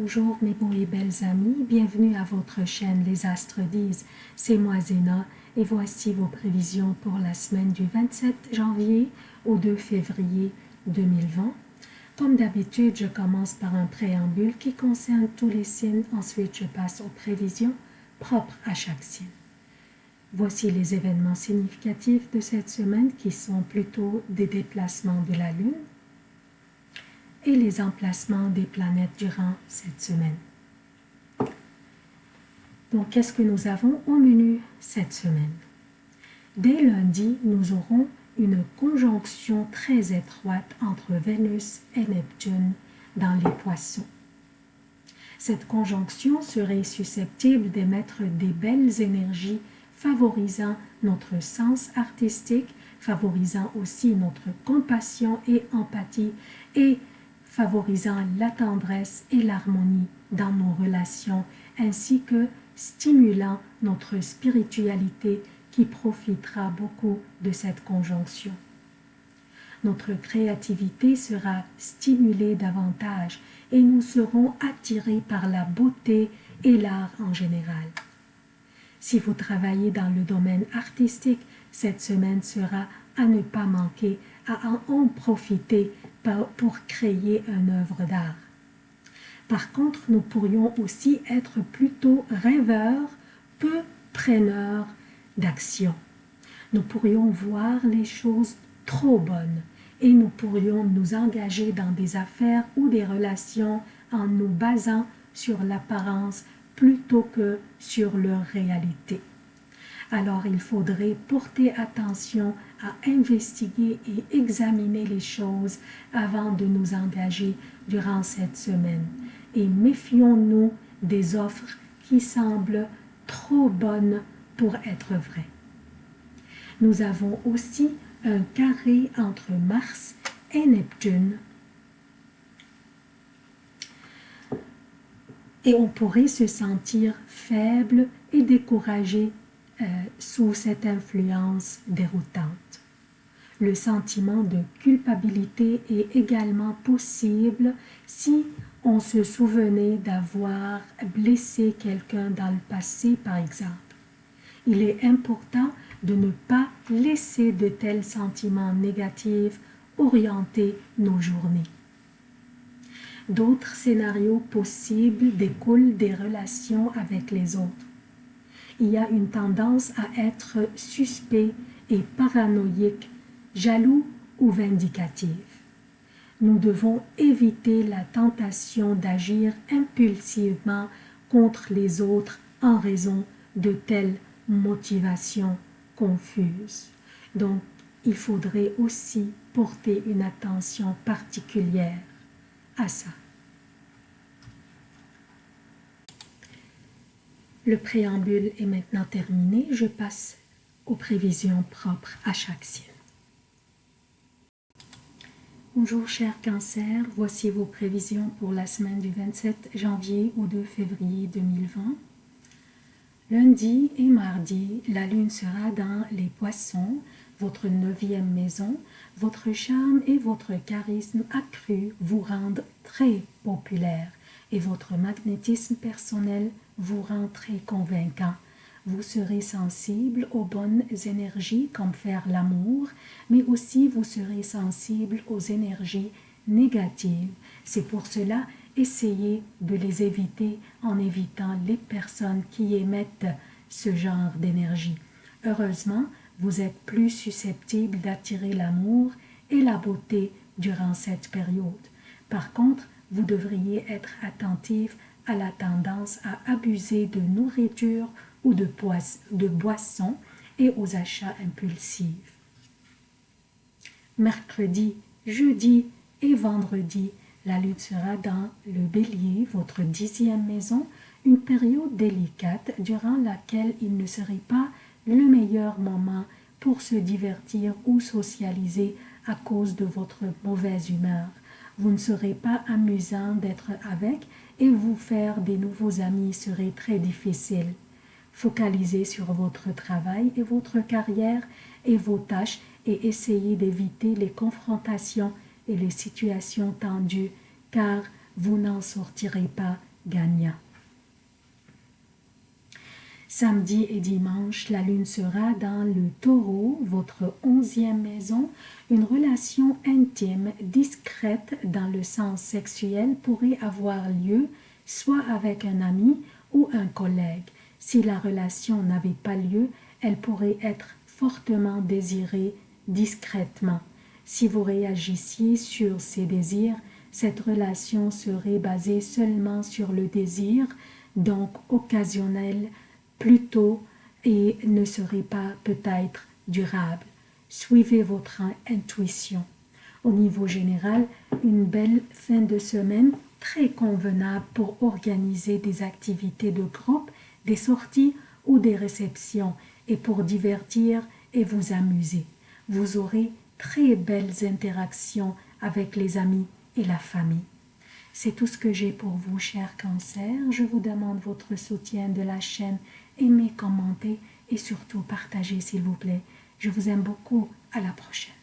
Bonjour mes beaux et belles amis, bienvenue à votre chaîne Les Astres disent, c'est moi Zéna et voici vos prévisions pour la semaine du 27 janvier au 2 février 2020. Comme d'habitude, je commence par un préambule qui concerne tous les signes, ensuite je passe aux prévisions propres à chaque signe. Voici les événements significatifs de cette semaine qui sont plutôt des déplacements de la Lune, et les emplacements des planètes durant cette semaine. Donc, qu'est-ce que nous avons au menu cette semaine? Dès lundi, nous aurons une conjonction très étroite entre Vénus et Neptune dans les poissons. Cette conjonction serait susceptible d'émettre des belles énergies favorisant notre sens artistique, favorisant aussi notre compassion et empathie et favorisant la tendresse et l'harmonie dans nos relations, ainsi que stimulant notre spiritualité qui profitera beaucoup de cette conjonction. Notre créativité sera stimulée davantage et nous serons attirés par la beauté et l'art en général. Si vous travaillez dans le domaine artistique, cette semaine sera à ne pas manquer, à en profiter pour créer une œuvre d'art. Par contre, nous pourrions aussi être plutôt rêveurs, peu preneurs d'action. Nous pourrions voir les choses trop bonnes et nous pourrions nous engager dans des affaires ou des relations en nous basant sur l'apparence plutôt que sur leur réalité alors il faudrait porter attention à investiguer et examiner les choses avant de nous engager durant cette semaine. Et méfions-nous des offres qui semblent trop bonnes pour être vraies. Nous avons aussi un carré entre Mars et Neptune. Et on pourrait se sentir faible et découragé euh, sous cette influence déroutante. Le sentiment de culpabilité est également possible si on se souvenait d'avoir blessé quelqu'un dans le passé, par exemple. Il est important de ne pas laisser de tels sentiments négatifs orienter nos journées. D'autres scénarios possibles découlent des relations avec les autres il y a une tendance à être suspect et paranoïque, jaloux ou vindicatif. Nous devons éviter la tentation d'agir impulsivement contre les autres en raison de telles motivations confuses. Donc, il faudrait aussi porter une attention particulière à ça. Le préambule est maintenant terminé. Je passe aux prévisions propres à chaque signe. Bonjour chers cancers, voici vos prévisions pour la semaine du 27 janvier au 2 février 2020. Lundi et mardi, la lune sera dans les poissons, votre neuvième maison. Votre charme et votre charisme accru vous rendent très populaire et votre magnétisme personnel vous rend très convaincant. Vous serez sensible aux bonnes énergies comme faire l'amour, mais aussi vous serez sensible aux énergies négatives. C'est pour cela, essayez de les éviter en évitant les personnes qui émettent ce genre d'énergie. Heureusement, vous êtes plus susceptible d'attirer l'amour et la beauté durant cette période. Par contre, vous devriez être attentif à la tendance à abuser de nourriture ou de, de boissons et aux achats impulsifs. Mercredi, jeudi et vendredi, la lutte sera dans le bélier, votre dixième maison, une période délicate durant laquelle il ne serait pas le meilleur moment pour se divertir ou socialiser à cause de votre mauvaise humeur. Vous ne serez pas amusant d'être avec et vous faire des nouveaux amis serait très difficile. Focalisez sur votre travail et votre carrière et vos tâches et essayez d'éviter les confrontations et les situations tendues car vous n'en sortirez pas gagnant. Samedi et dimanche, la lune sera dans le taureau, votre onzième maison. Une relation intime, discrète dans le sens sexuel pourrait avoir lieu soit avec un ami ou un collègue. Si la relation n'avait pas lieu, elle pourrait être fortement désirée discrètement. Si vous réagissiez sur ces désirs, cette relation serait basée seulement sur le désir, donc occasionnelle, plutôt et ne serait pas peut-être durable. Suivez votre intuition. Au niveau général, une belle fin de semaine très convenable pour organiser des activités de groupe, des sorties ou des réceptions et pour divertir et vous amuser. Vous aurez très belles interactions avec les amis et la famille. C'est tout ce que j'ai pour vous, chers cancers. Je vous demande votre soutien de la chaîne. Aimez, commentez et surtout partagez, s'il vous plaît. Je vous aime beaucoup. À la prochaine.